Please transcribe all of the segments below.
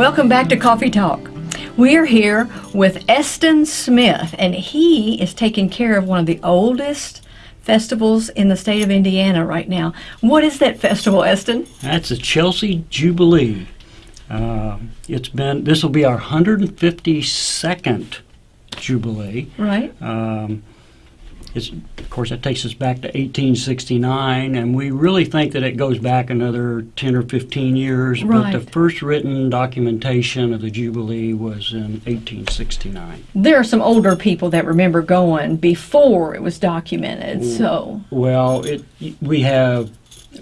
Welcome back to Coffee Talk. We're here with Eston Smith, and he is taking care of one of the oldest festivals in the state of Indiana right now. What is that festival, Eston? That's the Chelsea Jubilee. Uh, it's been this will be our 152nd Jubilee. Right. Um, it's, of course, that takes us back to 1869, and we really think that it goes back another 10 or 15 years. Right. But the first written documentation of the Jubilee was in 1869. There are some older people that remember going before it was documented. So, Well, it, we have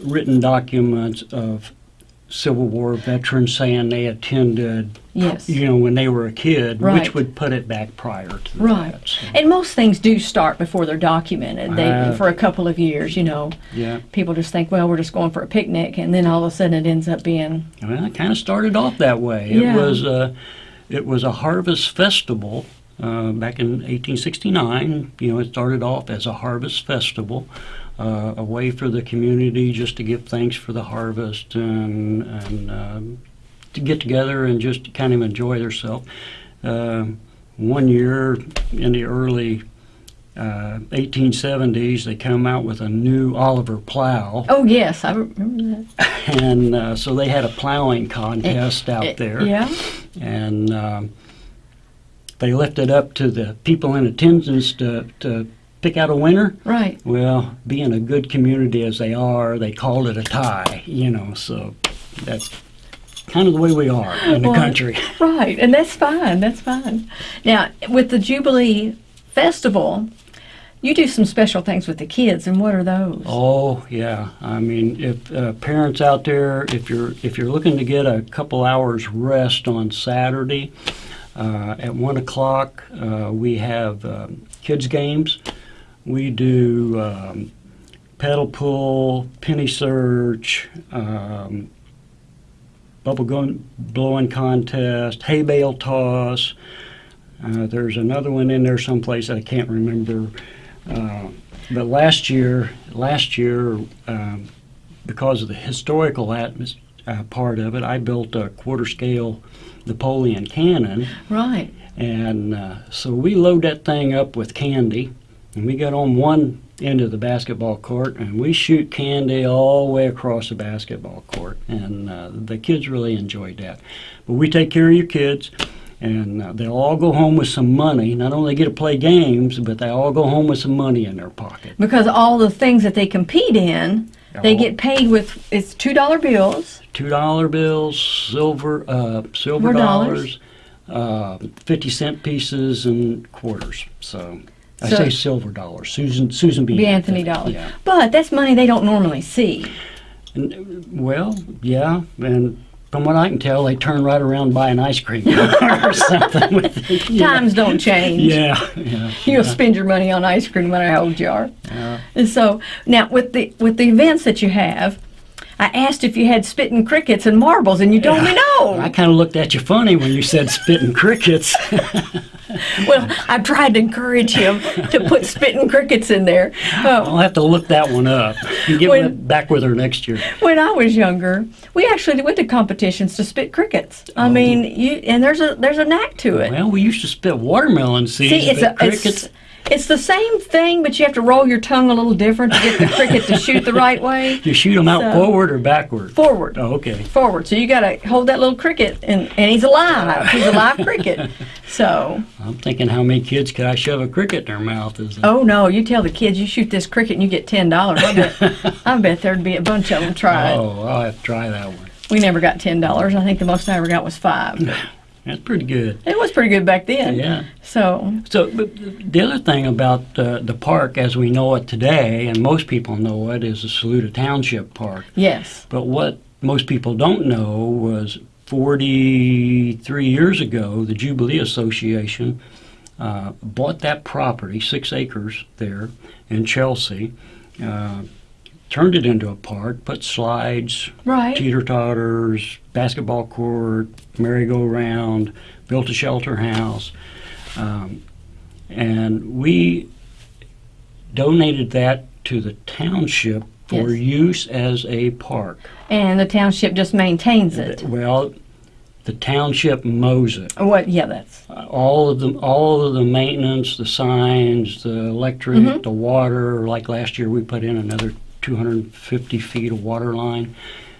written documents of Civil War veterans saying they attended, yes. you know, when they were a kid, Right. which would put it back prior to Right. that. so, And most things do start before they're documented. They Uh, for a couple of years, you know. yeah. People just think, well, we're just going for a picnic, and then all of a sudden it ends up being Well, it kind of started off that way. Yeah. It was a, it was a harvest festival uh, back in 1869. You know, it started off as a harvest festival, uh, a way for the community just to give thanks for the harvest and and um, to get together and just kind of enjoy themselves. Uh, one year in the early uh, 1870s, they come out with a new Oliver plow. Oh yes, I remember that. And uh, so they had a plowing contest out Eh, there. Yeah. And um, they left it up to the people in attendance to, to pick out a winner. Right. Well, being a good community as they are, they called it a tie, you know, so that's kind of the way we are in the Well, country. Right, and that's fine. That's fine. Now, with the Jubilee Festival, you do some special things with the kids, and what are those? Oh yeah, I mean, if uh, parents out there, if you're if you're looking to get a couple hours rest on Saturday, uh, at one o'clock uh, we have um, kids games. We do um, pedal pull, penny search, um, bubble gun blowing contest, hay bale toss. Uh, there's another one in there someplace I can't remember. Uh, but last year, last year, um, because of the historical atmos- uh, part of it, I built a quarter scale Napoleon cannon, Right. and uh, so we load that thing up with candy, and we get on one end of the basketball court, and we shoot candy all the way across the basketball court, and uh, the kids really enjoyed that. But we take care of your kids. And uh, they'll all go home with some money. Not only get to play games, but they all go home with some money in their pocket. Because all the things that they compete in, they get paid with it's two dollar bills. two dollar bills, silver, uh, silver More dollars. dollars, uh, fifty cent pieces, and quarters. So I So- say silver dollars. Susan Susan B. B. Anthony dollars. Yeah. But that's money they don't normally see. And, well, yeah, and from what I can tell, they turn right around and buy an ice cream car or something with it. know. Times don't change. Yeah, yeah. You'll yeah, spend your money on ice cream no matter how old you are. yeah. And so now with the with the events that you have, I asked if you had spitting crickets and marbles, and you told me no. I kind of looked at you funny when you said spitting crickets. Well, I tried to encourage him to put spitting crickets in there. Uh, I'll have to look that one up. and Get When- back with her next year. when I was younger, we actually went to competitions to spit crickets. I Oh. mean, you and there's a there's a knack to it. Well, we used to spit watermelon seeds, See, it's a, crickets. it's it's the same thing, but you have to roll your tongue a little different to get the cricket to shoot the right way. You shoot them out So- forward or backward? Forward. Oh, okay. Forward. So you got to hold that little cricket, and, and he's alive. He's a live cricket. So, I'm thinking, how many kids could I shove a cricket in their mouth? Is oh no, you tell the kids you shoot this cricket and you get ten dollars. I bet, I bet there'd be a bunch of them try it. Oh, I'll have to try that one. We never got ten dollars. I think the most I ever got was five. That's pretty good. It was pretty good back then. Yeah. So, So but the other thing about uh, the park as we know it today, and most people know it, is the Saluda Township Park. yes. But what most people don't know was 43 years ago, the Jubilee Association uh, bought that property, six acres there in Chelsea, uh, turned it into a park, put slides, Right. teeter totters, basketball court, merry-go-round, built a shelter house. Um, and we donated that to the township for Yes. use as a park. And the township just maintains it. Well, the township mows it. What? Yeah, that's Uh, All of the all of the maintenance, the signs, the electric, Mhm. the water. Like last year, we put in another 250 feet of water line.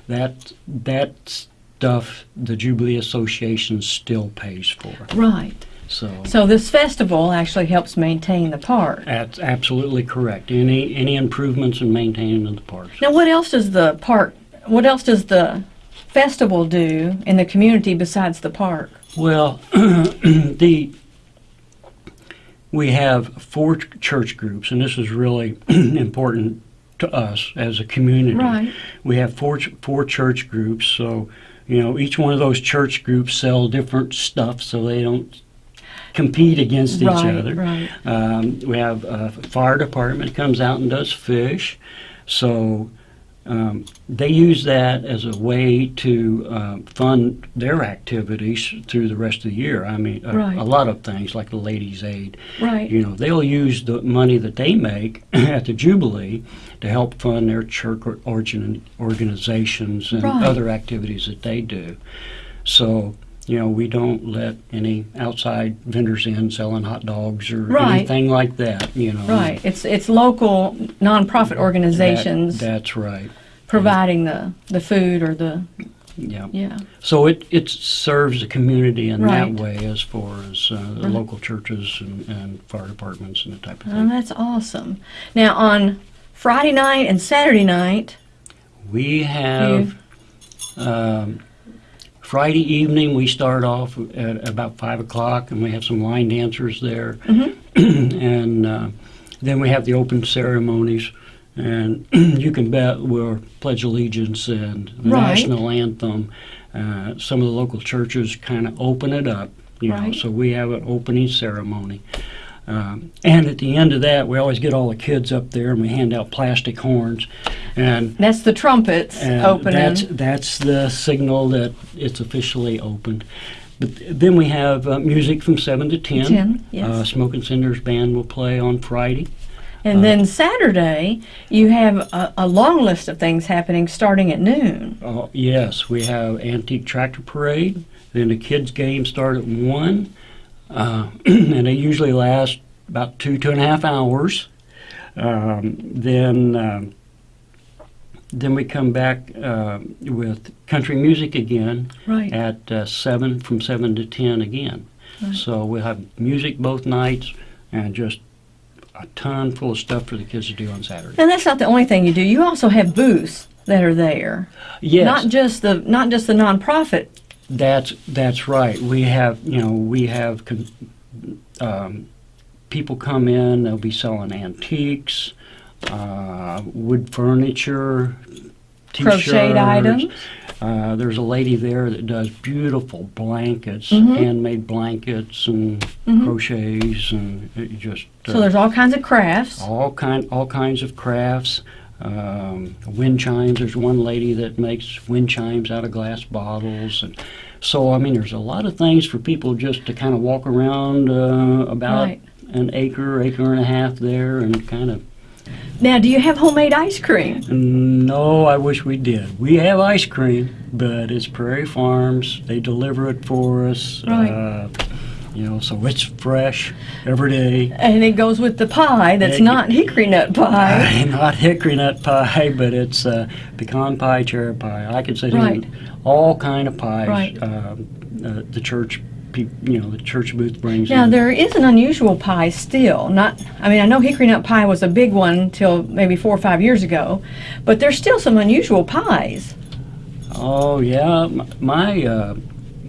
That that stuff, the Jubilee Association still pays for. right. So. So this festival actually helps maintain the park. That's absolutely correct. Any any improvements in maintaining of the park. Now, what else does the park? What else does the festival do in the community besides the park? Well, the we have four ch- church groups, and this is really important to us as a community. Right. We have four four church groups, so you know each one of those church groups sell different stuff, so they don't compete against each right. other. Right. Um, we have a fire department comes out and does fish, so um, they use that as a way to um, fund their activities through the rest of the year. I mean, a, Right. a lot of things like the Ladies' Aid. Right. You know, they'll use the money that they make at the Jubilee to help fund their church origin organizations and Right. other activities that they do. So. You know, we don't let any outside vendors in selling hot dogs or Right. anything like that. You know, Right. It's it's local nonprofit That- organizations that's right. providing the the food or the Yeah. yeah. So it, it serves the community in Right. that way as far as uh, the Right. local churches and, and fire departments and that type of thing. Oh, thing. that's awesome. Now on Friday night and Saturday night, We have um, Friday evening. We start off at about five o'clock, and we have some line dancers there, Mhm. and uh, then we have the open ceremonies. And you can bet we'll pledge allegiance and the Right. national anthem. Uh, some of the local churches kind of open it up, you know. So we have an opening ceremony. Um, and at the end of that, we always get all the kids up there and we hand out plastic horns. And that's the trumpets opening. That's that's the signal that it's officially opened. But then we have uh, music from seven to ten. 10, yes. Uh, Smoke and Cinders band will play on Friday. and uh, then Saturday, you have a, a long list of things happening starting at noon. Oh yes, we have antique tractor parade. Then the kids' games start at one, uh, and they usually last about two two and a half hours. Um, then. Um, then we come back uh, with country music again, Right. at uh, 7 from 7 to 10 again. Right. So we'll have music both nights and just a ton full of stuff for the kids to do on Saturday. And that's not the only thing you do. You also have booths that are there. Yes, Not just the not just the nonprofit. That's that's right. We have you know we have con- um, people come in. They'll be selling antiques, uh, wood furniture, Crocheted items. Uh, there's a lady there that does beautiful blankets, Mhm. handmade blankets and Mhm. crochets, and just uh, So there's all kinds of crafts. all kind all kinds of crafts. Um, wind chimes. There's one lady that makes wind chimes out of glass bottles, and so I mean, there's a lot of things for people just to kind of walk around uh, about Right. an acre, acre and a half there, and kind of. Now, do you have homemade ice cream? No, I wish we did. We have ice cream, but it's Prairie Farms. They deliver it for us. Right. Uh, you know, so it's fresh every day. And it goes with the pie that's Yeah, not hickory nut pie. Not hickory nut pie, but it's uh, pecan pie, cherry pie. I could say Right. all kind of pies. Right. Um, uh, the church, you know, the church booth brings. Now in. there is an unusual pie still. Not, I mean, I know hickory nut pie was a big one till maybe four or five years ago, but there's still some unusual pies. Oh yeah, my uh,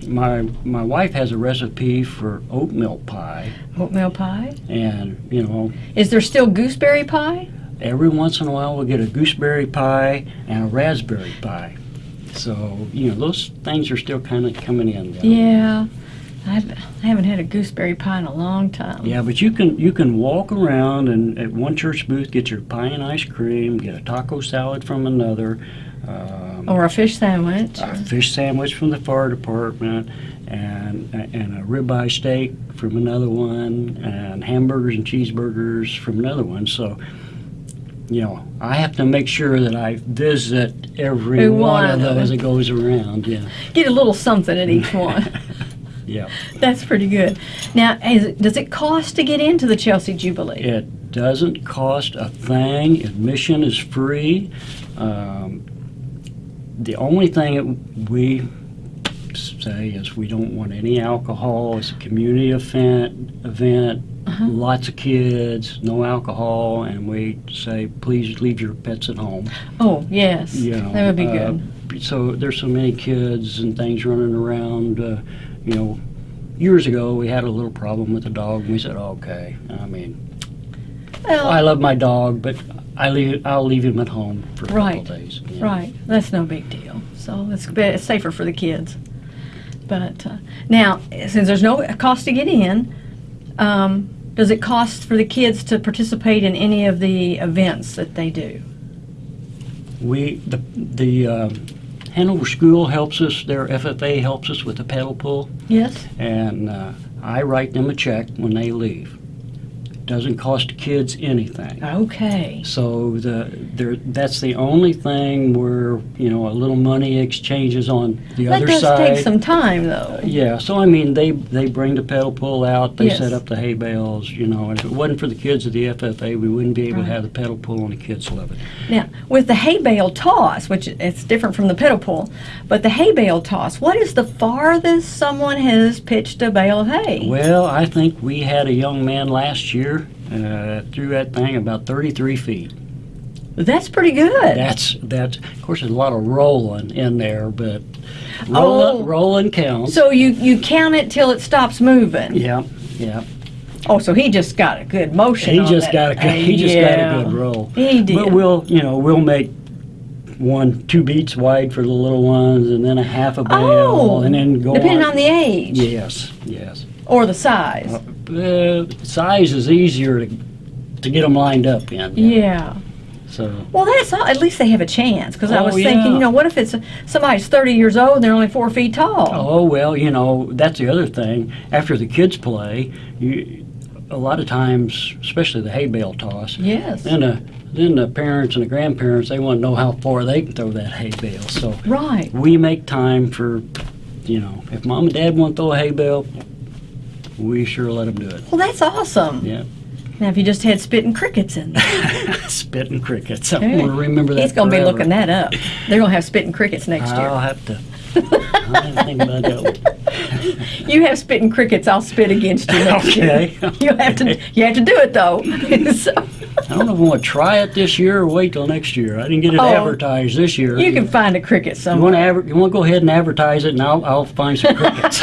my my wife has a recipe for oatmeal pie, Oatmeal pie. and you know, Is there still gooseberry pie? every once in a while we'll get a gooseberry pie and a raspberry pie. So you know, those things are still kind of coming in. though. Yeah, I've, I haven't had a gooseberry pie in a long time. Yeah, but you can you can walk around and at one church booth get your pie and ice cream, get a taco salad from another, um, Or a fish sandwich. a fish sandwich from the fire department, and and a ribeye steak from another one, and hamburgers and cheeseburgers from another one. So you know, I have to make sure that I visit every one, of those that goes around. Yeah, Get a little something at each one. yeah. That's pretty good. Now, it, does it cost to get into the Chelsea Jubilee? It doesn't cost a thing. Admission is free. Um, the only thing that we say is we don't want any alcohol. It's a community event. Event. Uh-huh. Lots of kids, no alcohol, and we say please leave your pets at home. Oh, yes. You know, that would be uh, good. so there's so many kids and things running around. Uh, you know, years ago we had a little problem with a dog. and We said, okay. I mean, Well, I love my dog, but I leave, I'll leave him at home for a Right, couple days. know. Right, that's no big deal. So it's, it's safer for the kids. But uh, now, since there's no cost to get in, um, does it cost for the kids to participate in any of the events that they do? We the the uh, Hanover School helps us. Their FFA helps us with the pedal pull, Yes. and uh, I write them a check when they leave. Doesn't cost kids anything. Okay. So the there that's the only thing where you know a little money exchanges on the That other side. That does take some time, though. Yeah, so I mean, they, they bring the pedal pull out, they Yes. set up the hay bales, you know, and if it wasn't for the kids at the FFA, we wouldn't be able Right. to have the pedal pull and the kids love it. Now, with the hay bale toss, which it's different from the pedal pull, but the hay bale toss, what is the farthest someone has pitched a bale of hay? Well, I think we had a young man last year, uh, threw that thing about thirty-three feet. That's pretty good. That's, that's, of course, there's a lot of rolling in there, but Oh. rolling, rolling counts. So you, you count it till it stops moving. Yeah, yeah. Oh, so he just got a good motion. He just that. got a, good- he just Yeah. got a good roll. He did. But we'll, you know, we'll make one, two beats wide for the little ones, and then a half a bale, Oh, and then go depending on. on the age Yes, yes. or the size. Uh, Uh, size is easier to, to get them lined up in. yeah. So Well, that's all. At least they have a chance. Because I Oh, was thinking, you know, what if it's somebody's 30 years old and they're only four feet tall? Oh well, you know that's the other thing. After the kids play, you a lot of times, especially the hay bale toss, Yes. then the then the parents and the grandparents they want to know how far they can throw that hay bale. So Right. we make time for, you know, if mom and dad want to throw a hay bale, we sure let them do it. Well, that's awesome. Yeah, Now, if you just had spitting crickets in there, spitting crickets. I'm going to remember that. he's going to be looking that up. They're going to have spitting crickets next I'll year. I'll have to think about that. You have spitting crickets, I'll spit against you next Okay. year. You have to. You have to do it though. So, I don't know if I want to try it this year or wait till next year. I didn't get it Oh. advertised this year. you can find a cricket You want to you want to go ahead and advertise it, and I'll, I'll find some crickets.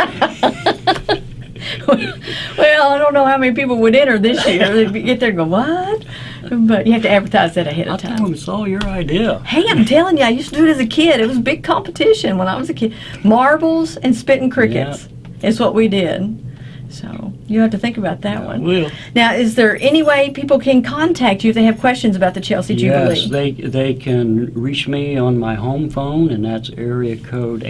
well, I don't know how many people would enter this year. They'd be- get there and go, what? But you have to advertise that ahead of time. them it's all your idea. Hey, I'm telling you, I used to do it as a kid. It was a big competition when I was a kid. Marbles and spitting crickets is what we did. So you have to think about that I one. will. Now, is there any way people can contact you if they have questions about the Chelsea Jubilee? Yes, they they can reach me on my home phone, and that's area code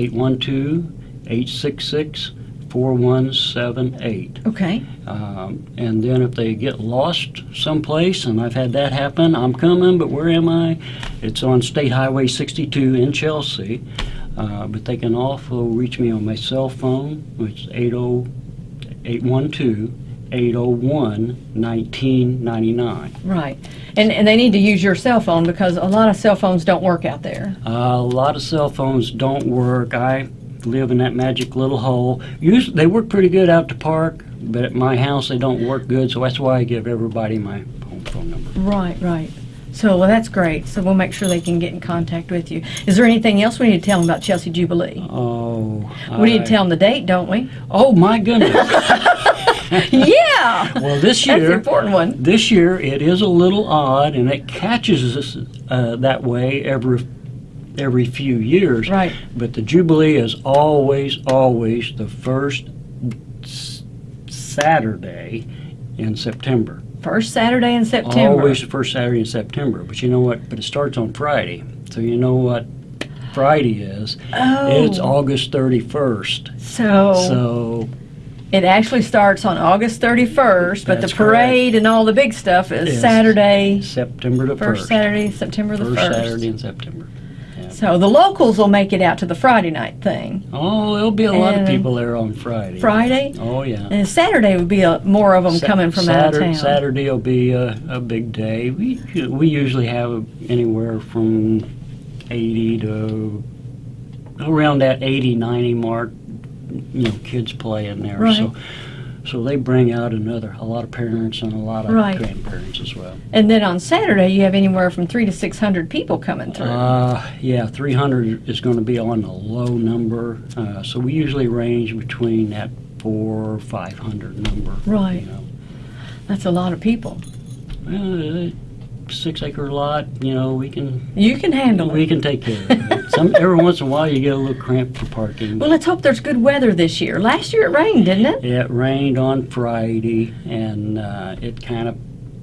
812-866-4178. Okay. Um, and then if they get lost someplace, and I've had that happen, I'm coming, but where am I? It's on State Highway 62 in Chelsea. Uh, but they can also reach me on my cell phone, which is 80 812 801 1999. Right. And, and they need to use your cell phone because a lot of cell phones don't work out there. a lot of cell phones don't work. I live in that magic little hole. Usually, they work pretty good out to park, but at my house they don't work good. So that's why I give everybody my home phone number. Right, right. So, well, that's great. So we'll make sure they can get in contact with you. Is there anything else we need to tell them about Chelsea Jubilee? Oh, We need to tell them the date, don't we? Oh my goodness! yeah! well, this That's the year, important one. this year it is a little odd, and it catches us uh, that way every every few years. Right. But the Jubilee is always, always the first Saturday in September. First Saturday in September. Always the first Saturday in September. But you know what? But it starts on Friday. So you know what Friday is? Oh. It's August 31st. So, So It actually starts on August 31st, but the parade and all the big stuff is Yes. Saturday, September the first first. Saturday, September the First 1st. Saturday in September. So the locals will make it out to the Friday night thing. Oh, there'll be a lot of people there on Friday. Friday? Oh, yeah. And Saturday would be a, more of them Sa- coming from out of Saturday, town. Saturday will be a, a big day. We we usually have anywhere from 80 to around that 80, 90 mark. You know, kids playing there. Right. So so they bring out another a lot of parents and a lot of Right. grandparents as well. And then on Saturday, you have anywhere from three to 600 people coming through. Uh, yeah, 300 is going to be on the low number. Uh, so we usually range between that four or 500 number. Right. You know. That's a lot of people. Uh, six acre lot, you know, we can You can handle we it. can take care of it. Some every once in a while you get a little cramped for parking. Well, let's hope there's good weather this year. Last year it rained, didn't it? it rained on Friday, and uh, it kind of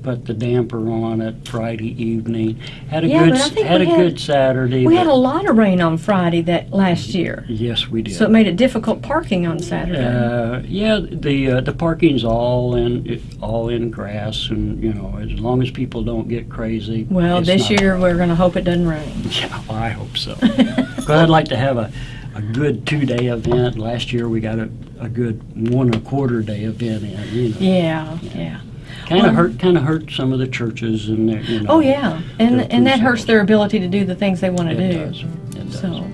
put the damper on it Friday evening. Had a Yeah, good but I think had a had- good Saturday. We had a lot of rain on Friday that last year, yes, we did. so it made it difficult parking on Saturday. Uh, yeah, the uh, the parking's all in all in grass, and you know, as long as people don't get crazy. well, this year we're going to hope it doesn't rain. Yeah, well, I hope so. Because I'd like to have a, a good two-day event. Last year, we got a, a good one and a quarter day event in, you know. Yeah, yeah. Kind of hurt, kind of hurt some of the churches and their, you know. Oh, yeah. And and that hurts their ability to do the things they want to do. does, it does. So,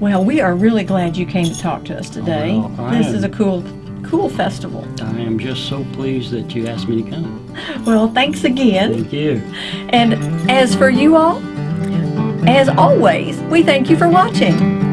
well, we are really glad you came to talk to us oh, today. Oh, well, this am. is a cool, cool festival. I am just so pleased that you asked me to come. Well, thanks again. Thank you. And as for you all, as always, we thank you for watching.